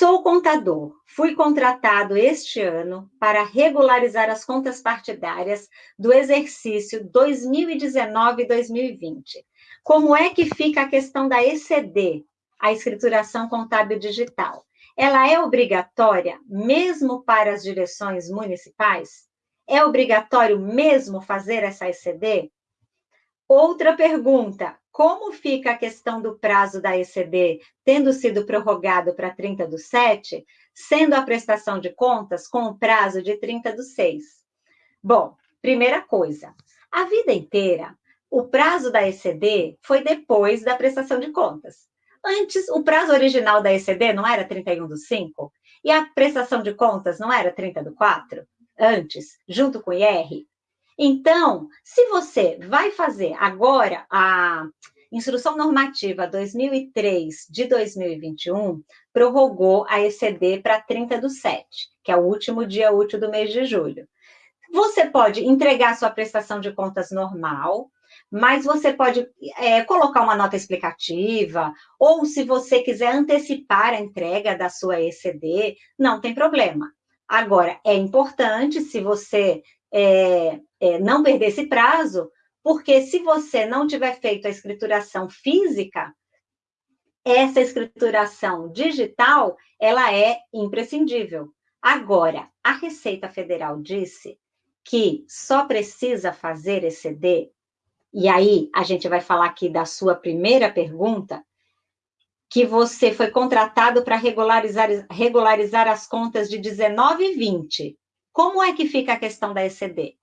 Sou contador. Fui contratado este ano para regularizar as contas partidárias do exercício 2019-2020. Como é que fica a questão da ECD, a escrituração contábil digital? Ela é obrigatória mesmo para as direções municipais? É obrigatório mesmo fazer essa ECD? Outra pergunta: como fica a questão do prazo da ECD, tendo sido prorrogado para 30 do 7, sendo a prestação de contas com o prazo de 30 do 6? Bom, primeira coisa, a vida inteira, o prazo da ECD foi depois da prestação de contas. Antes, o prazo original da ECD não era 31 do 5? E a prestação de contas não era 30 do 4? Antes, junto com o IR? Então, se você vai fazer agora a Instrução Normativa 2003 de 2021, prorrogou a ECD para 30 do 7, que é o último dia útil do mês de julho. Você pode entregar sua prestação de contas normal, mas você pode é, colocar uma nota explicativa, ou se você quiser antecipar a entrega da sua ECD, não tem problema. Agora, é importante, se você é, é, não perder esse prazo, porque se você não tiver feito a escrituração física, essa escrituração digital, ela é imprescindível. Agora, a Receita Federal disse que só precisa fazer ECD, e aí a gente vai falar aqui da sua primeira pergunta, que você foi contratado para regularizar, regularizar as contas de 19 e 20. Como é que fica a questão da ECD?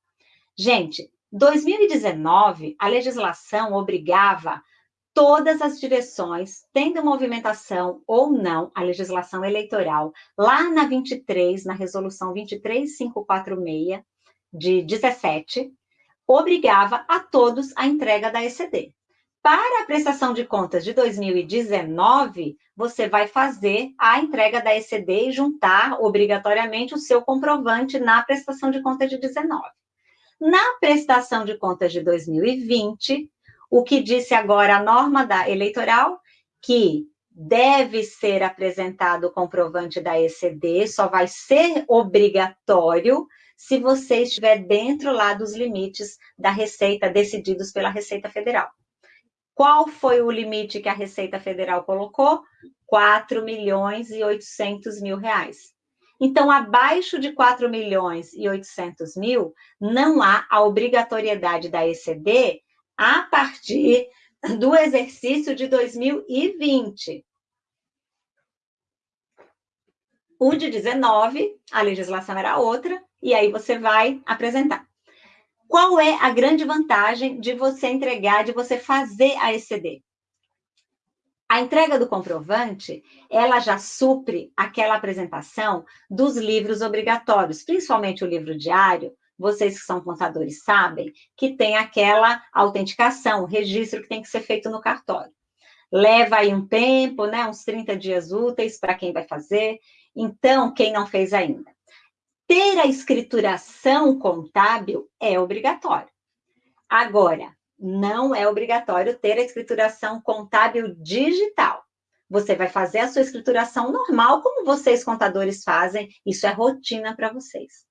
Gente, 2019, a legislação obrigava todas as direções, tendo movimentação ou não a legislação eleitoral, lá na 23, na resolução 23546 de 17, obrigava a todos a entrega da ECD. Para a prestação de contas de 2019, você vai fazer a entrega da ECD e juntar obrigatoriamente o seu comprovante na prestação de contas de 19. Na prestação de contas de 2020, o que disse agora a norma da eleitoral, que deve ser apresentado o comprovante da ECD, só vai ser obrigatório se você estiver dentro lá dos limites da Receita, decididos pela Receita Federal. Qual foi o limite que a Receita Federal colocou? 4 milhões e 800 mil reais. Então, abaixo de 4 milhões e 800 mil, não há a obrigatoriedade da ECD a partir do exercício de 2020. O de 19, a legislação era outra, e aí você vai apresentar. Qual é a grande vantagem de você entregar, de você fazer a ECD? A entrega do comprovante, ela já supre aquela apresentação dos livros obrigatórios, principalmente o livro diário, vocês que são contadores sabem que tem aquela autenticação, registro que tem que ser feito no cartório. Leva aí um tempo, né, uns 30 dias úteis para quem vai fazer. Então, quem não fez ainda, ter a escrituração contábil é obrigatório. Agora, não é obrigatório ter a escrituração contábil digital. Você vai fazer a sua escrituração normal, como vocês contadores fazem, isso é rotina para vocês.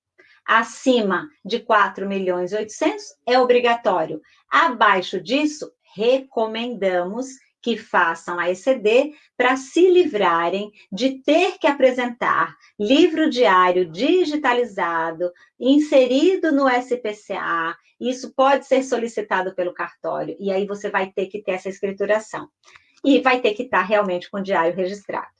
Acima de 4 milhões e 800 é obrigatório. Abaixo disso, recomendamos que façam a ECD para se livrarem de ter que apresentar livro diário digitalizado, inserido no SPCA. Isso pode ser solicitado pelo cartório, e aí você vai ter que ter essa escrituração. E vai ter que estar realmente com o diário registrado.